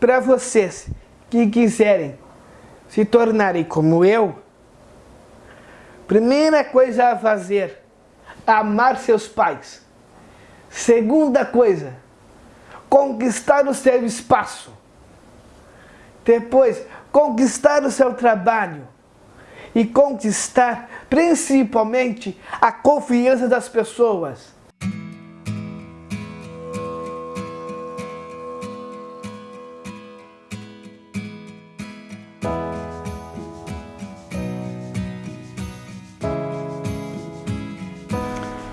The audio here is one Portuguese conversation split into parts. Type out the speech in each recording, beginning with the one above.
para vocês que quiserem se tornarem como eu, primeira coisa a fazer, amar seus pais. Segunda coisa, conquistar o seu espaço. Depois, conquistar o seu trabalho. E conquistar, principalmente, a confiança das pessoas.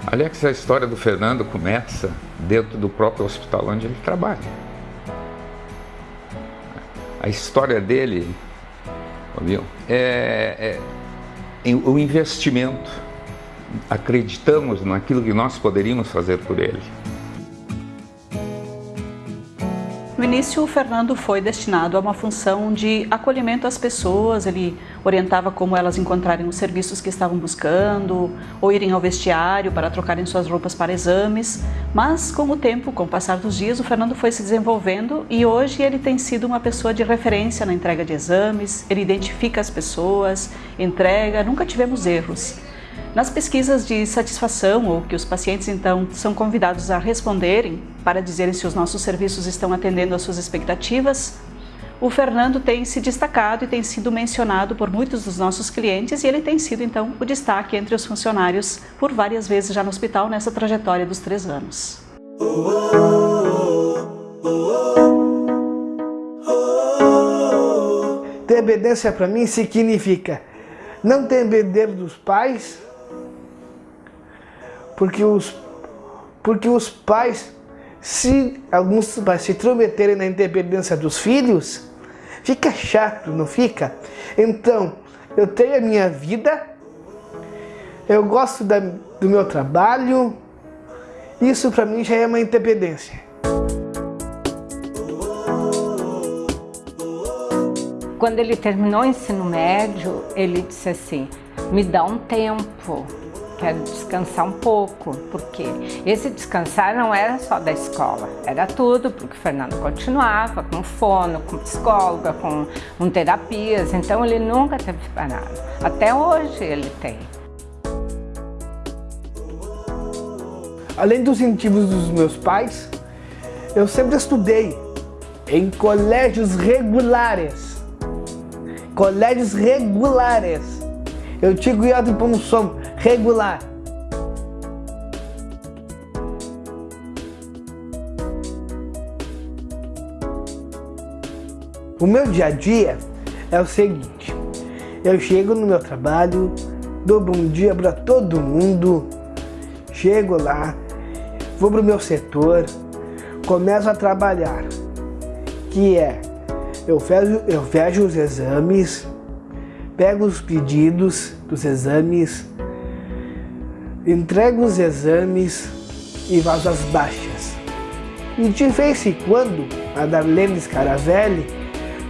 Aliás, a história do Fernando começa dentro do próprio hospital onde ele trabalha. A história dele viu, é, é, é o investimento. Acreditamos naquilo que nós poderíamos fazer por ele. No início, o Fernando foi destinado a uma função de acolhimento às pessoas, ele orientava como elas encontrarem os serviços que estavam buscando, ou irem ao vestiário para trocarem suas roupas para exames, mas com o tempo, com o passar dos dias, o Fernando foi se desenvolvendo e hoje ele tem sido uma pessoa de referência na entrega de exames, ele identifica as pessoas, entrega, nunca tivemos erros. Nas pesquisas de satisfação, ou que os pacientes então são convidados a responderem para dizerem se os nossos serviços estão atendendo às suas expectativas, o Fernando tem se destacado e tem sido mencionado por muitos dos nossos clientes e ele tem sido então o destaque entre os funcionários por várias vezes já no hospital nessa trajetória dos três anos. Dependência para mim significa não depender dos pais, porque os, porque os pais, se alguns pais se intrometerem na independência dos filhos, fica chato, não fica? Então, eu tenho a minha vida, eu gosto da, do meu trabalho, isso para mim já é uma independência. Quando ele terminou o ensino médio, ele disse assim, me dá um tempo, quero descansar um pouco, porque esse descansar não era só da escola, era tudo, porque o Fernando continuava com fono, com psicóloga, com um terapias, então ele nunca teve parado. Até hoje ele tem. Além dos incentivos dos meus pais, eu sempre estudei em colégios regulares. Colégios regulares. Eu tinha cuidado de um som regular. O meu dia a dia é o seguinte, eu chego no meu trabalho, dou bom dia para todo mundo, chego lá, vou para o meu setor, começo a trabalhar, que é, eu vejo, eu vejo os exames, pego os pedidos dos exames, entrego os exames e vazo as baixas. E de vez em quando, a Darlene Scaravelli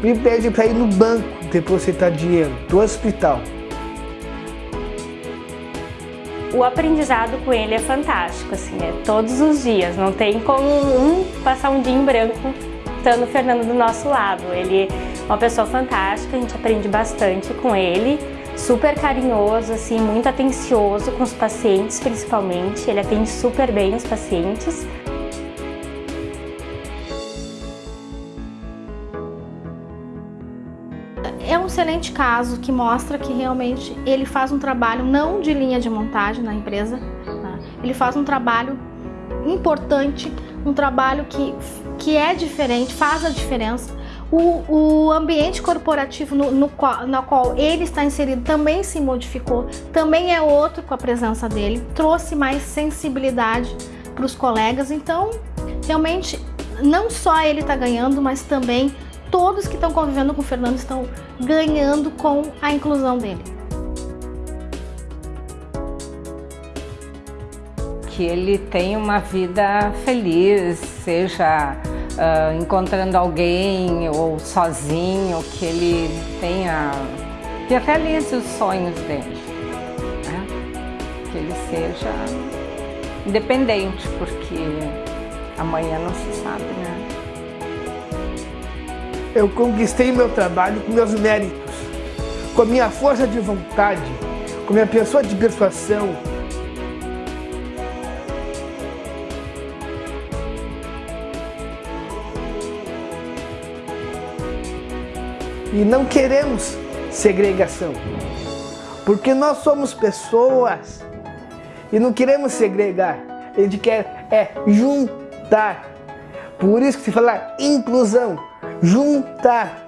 me pede para ir no banco depositar dinheiro do hospital. O aprendizado com ele é fantástico, assim, é todos os dias, não tem como um passar um dia em branco estando o Fernando do nosso lado. Ele é uma pessoa fantástica, a gente aprende bastante com ele super carinhoso, assim, muito atencioso com os pacientes, principalmente. Ele atende super bem os pacientes. É um excelente caso que mostra que realmente ele faz um trabalho não de linha de montagem na empresa, tá? ele faz um trabalho importante, um trabalho que, que é diferente, faz a diferença o, o ambiente corporativo no, no, qual, no qual ele está inserido também se modificou, também é outro com a presença dele, trouxe mais sensibilidade para os colegas, então realmente não só ele está ganhando, mas também todos que estão convivendo com o Fernando estão ganhando com a inclusão dele. Que ele tenha uma vida feliz, seja uh, encontrando alguém ou sozinho, que ele tenha, que realize os sonhos dele, né? que ele seja independente, porque amanhã não se sabe, né? Eu conquistei meu trabalho com meus méritos, com a minha força de vontade, com a minha pessoa de persuasão. E não queremos segregação, porque nós somos pessoas e não queremos segregar, a gente quer é juntar. Por isso que se fala inclusão, juntar